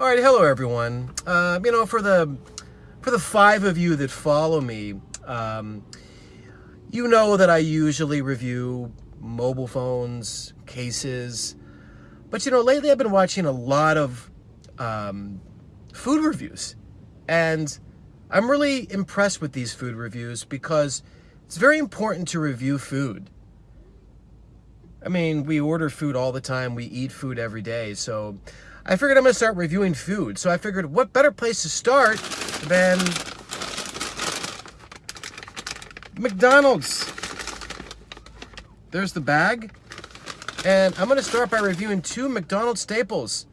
All right, hello everyone. Uh, you know, for the for the five of you that follow me, um, you know that I usually review mobile phones, cases, but you know, lately I've been watching a lot of um, food reviews, and I'm really impressed with these food reviews because it's very important to review food. I mean, we order food all the time, we eat food every day, so I figured I'm going to start reviewing food. So I figured what better place to start than McDonald's. There's the bag. And I'm going to start by reviewing two McDonald's staples.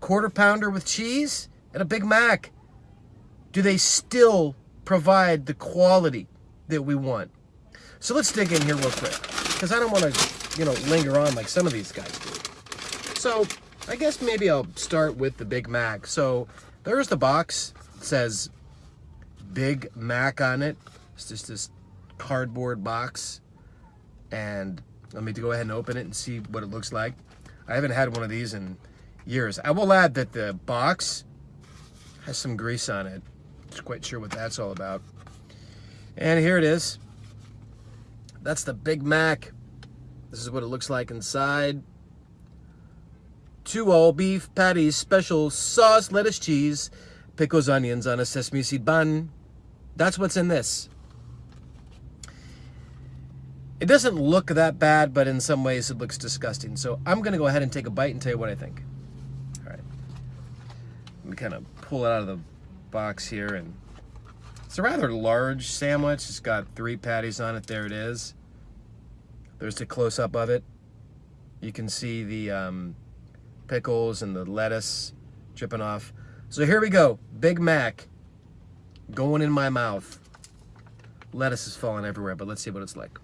Quarter pounder with cheese and a Big Mac. Do they still provide the quality that we want? So let's dig in here real quick. Because I don't want to, you know, linger on like some of these guys do. So I guess maybe I'll start with the Big Mac. So there's the box. It says Big Mac on it. It's just this cardboard box. And let me go ahead and open it and see what it looks like. I haven't had one of these in years. I will add that the box has some grease on it. Just quite sure what that's all about. And here it is. That's the Big Mac. This is what it looks like inside two all beef patties, special sauce, lettuce, cheese, pickles, onions on a sesame seed bun. That's what's in this. It doesn't look that bad, but in some ways it looks disgusting. So I'm going to go ahead and take a bite and tell you what I think. All right. Let me kind of pull it out of the box here. and It's a rather large sandwich. It's got three patties on it. There it is. There's a close-up of it. You can see the... Um, pickles and the lettuce dripping off. So here we go. Big Mac going in my mouth. Lettuce is falling everywhere, but let's see what it's like.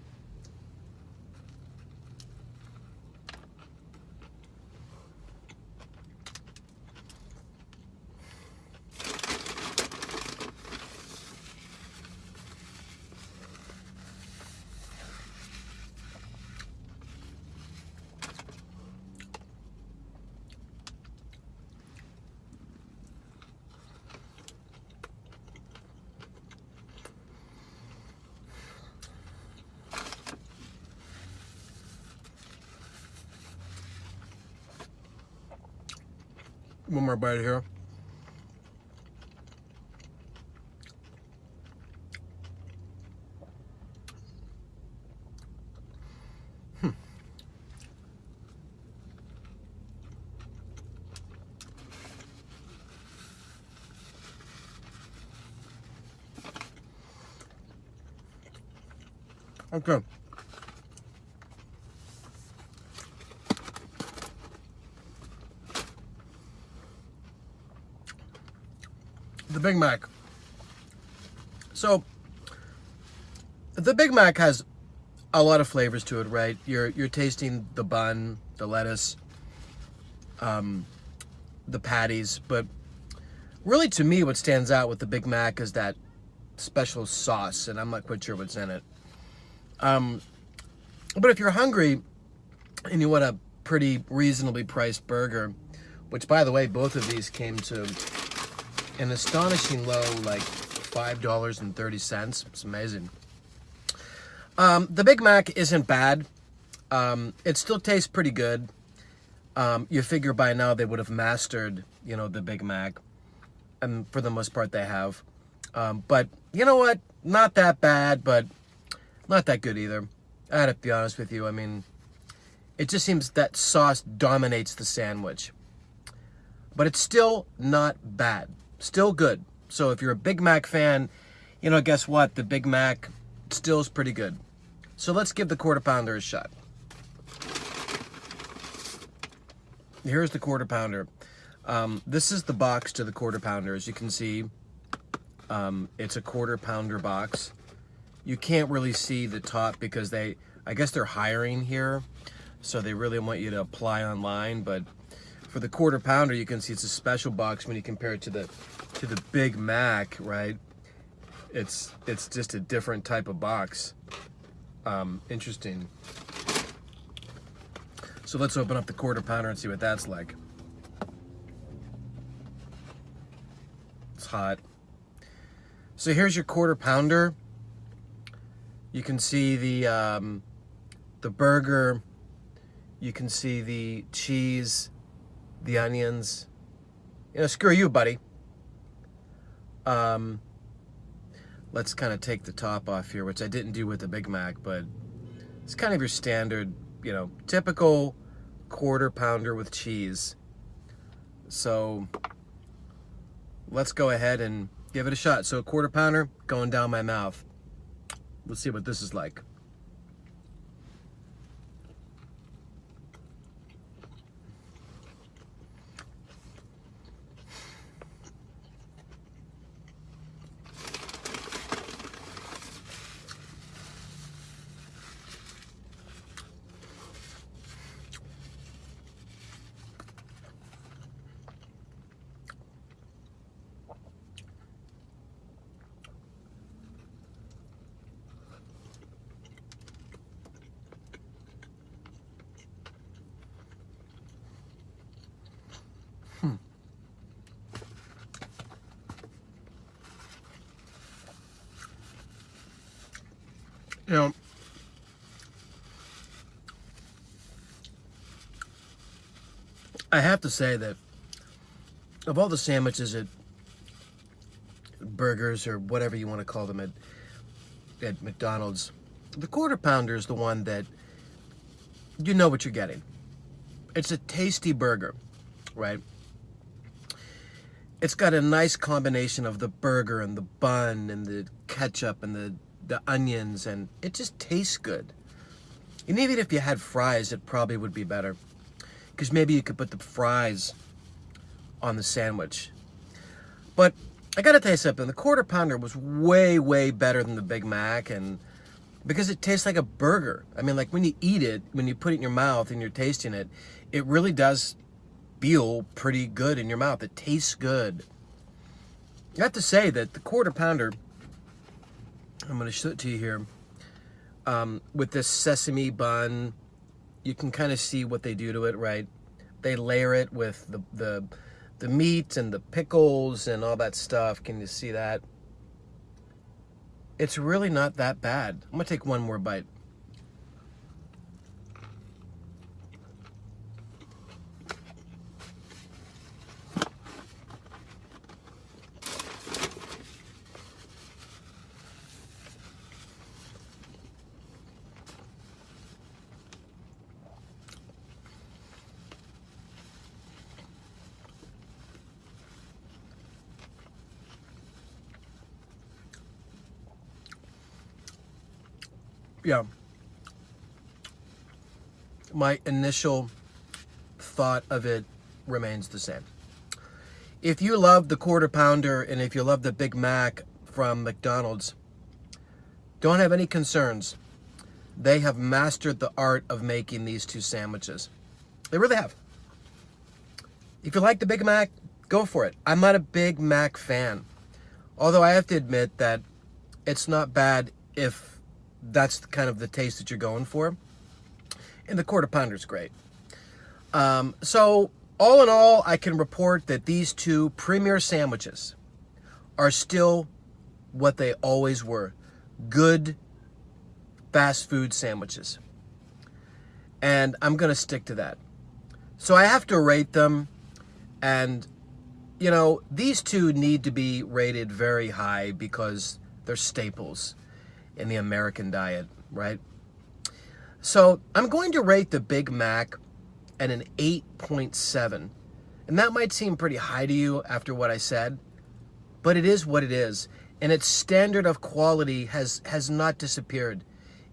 One more bite here. Hmm. Okay. Big Mac. So, the Big Mac has a lot of flavors to it, right? You're you're tasting the bun, the lettuce, um, the patties, but really to me what stands out with the Big Mac is that special sauce, and I'm not quite sure what's in it. Um, but if you're hungry and you want a pretty reasonably priced burger, which by the way, both of these came to an astonishing low, like $5.30. It's amazing. Um, the Big Mac isn't bad. Um, it still tastes pretty good. Um, you figure by now they would have mastered, you know, the Big Mac. And for the most part, they have. Um, but you know what? Not that bad, but not that good either. I had to be honest with you. I mean, it just seems that sauce dominates the sandwich. But it's still not bad still good. So if you're a Big Mac fan, you know, guess what? The Big Mac still is pretty good. So let's give the quarter pounder a shot. Here's the quarter pounder. Um, this is the box to the quarter pounder. As you can see, um, it's a quarter pounder box. You can't really see the top because they, I guess they're hiring here. So they really want you to apply online, but for the quarter pounder, you can see it's a special box when you compare it to the to the Big Mac, right? It's it's just a different type of box. Um, interesting. So let's open up the quarter pounder and see what that's like. It's hot. So here's your quarter pounder. You can see the um, the burger. You can see the cheese, the onions. You know, screw you, buddy. Um, let's kind of take the top off here, which I didn't do with the Big Mac, but it's kind of your standard, you know, typical quarter pounder with cheese. So let's go ahead and give it a shot. So a quarter pounder going down my mouth. Let's see what this is like. You know, I have to say that of all the sandwiches at burgers or whatever you want to call them at, at McDonald's, the quarter pounder is the one that you know what you're getting. It's a tasty burger, right? It's got a nice combination of the burger and the bun and the ketchup and the the onions, and it just tastes good. And even if you had fries, it probably would be better. Because maybe you could put the fries on the sandwich. But I gotta tell you something, the quarter pounder was way, way better than the Big Mac, and because it tastes like a burger. I mean, like when you eat it, when you put it in your mouth and you're tasting it, it really does feel pretty good in your mouth. It tastes good. I have to say that the quarter pounder I'm going to show it to you here. Um, with this sesame bun, you can kind of see what they do to it, right? They layer it with the, the, the meat and the pickles and all that stuff. Can you see that? It's really not that bad. I'm going to take one more bite. Yeah, my initial thought of it remains the same. If you love the quarter pounder and if you love the Big Mac from McDonald's, don't have any concerns. They have mastered the art of making these two sandwiches. They really have. If you like the Big Mac, go for it. I'm not a Big Mac fan. Although I have to admit that it's not bad if that's kind of the taste that you're going for. And the quarter pounder is great. Um, so all in all, I can report that these two premier sandwiches are still what they always were. Good fast food sandwiches. And I'm going to stick to that. So I have to rate them. And, you know, these two need to be rated very high because they're staples in the American diet, right? So I'm going to rate the Big Mac at an 8.7. And that might seem pretty high to you after what I said, but it is what it is. And its standard of quality has, has not disappeared.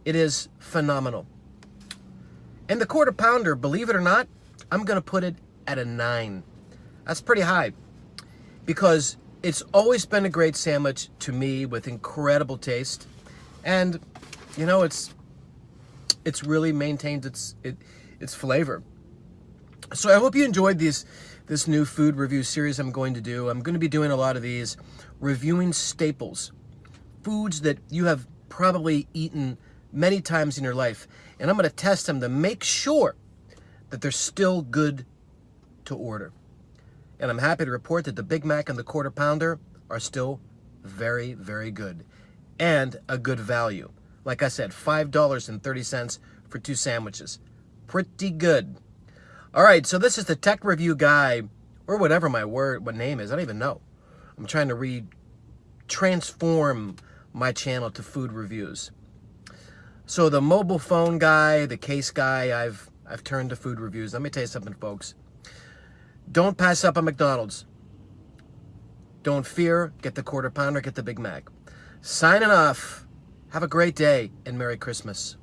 It is phenomenal. And the quarter pounder, believe it or not, I'm going to put it at a 9. That's pretty high because it's always been a great sandwich to me with incredible taste. And, you know, it's it's really maintained its it, its flavor. So I hope you enjoyed these this new food review series I'm going to do. I'm going to be doing a lot of these reviewing staples, foods that you have probably eaten many times in your life, and I'm going to test them to make sure that they're still good to order. And I'm happy to report that the Big Mac and the Quarter Pounder are still very, very good and a good value. Like I said, $5.30 for two sandwiches. Pretty good. All right, so this is the tech review guy, or whatever my word, what name is. I don't even know. I'm trying to re transform my channel to food reviews. So the mobile phone guy, the case guy, I've I've turned to food reviews. Let me tell you something, folks. Don't pass up on McDonald's. Don't fear. Get the quarter pounder, get the Big Mac. Signing off. Have a great day and Merry Christmas.